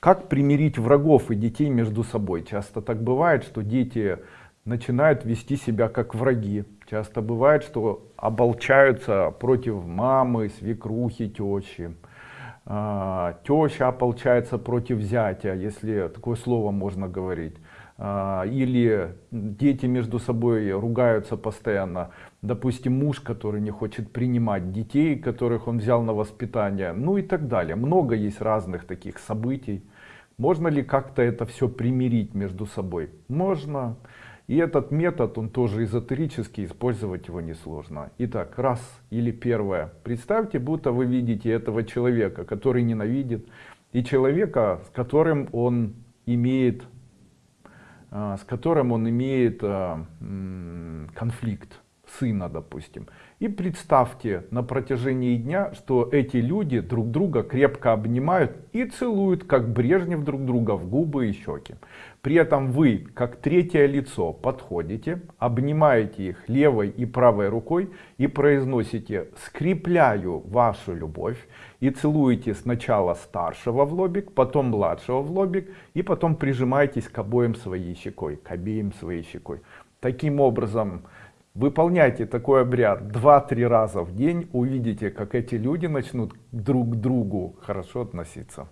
Как примирить врагов и детей между собой? Часто так бывает, что дети начинают вести себя как враги. Часто бывает, что оболчаются против мамы, свекрухи, тещи. А, теща ополчается против зятя, если такое слово можно говорить. А, или дети между собой ругаются постоянно. Допустим, муж, который не хочет принимать детей, которых он взял на воспитание, ну и так далее. Много есть разных таких событий. Можно ли как-то это все примирить между собой? Можно. И этот метод, он тоже эзотерический, использовать его несложно. Итак, раз или первое. Представьте, будто вы видите этого человека, который ненавидит, и человека, с которым он имеет с которым он имеет а, конфликт сына, допустим. И представьте на протяжении дня, что эти люди друг друга крепко обнимают и целуют, как Брежнев друг друга в губы и щеки. При этом вы, как третье лицо, подходите, обнимаете их левой и правой рукой и произносите «скрепляю вашу любовь» и целуете сначала старшего в лобик, потом младшего в лобик и потом прижимаетесь к обоим своей щекой, к обеим своей щекой. Таким образом, Выполняйте такой обряд 2-3 раза в день, увидите, как эти люди начнут друг к другу хорошо относиться.